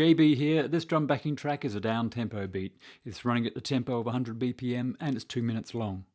JB here. This drum backing track is a down tempo beat. It's running at the tempo of 100 BPM and it's 2 minutes long.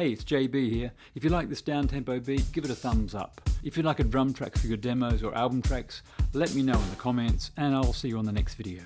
Hey, it's JB here. If you like this down-tempo beat, give it a thumbs up. If you'd like a drum track for your demos or album tracks, let me know in the comments and I'll see you on the next video.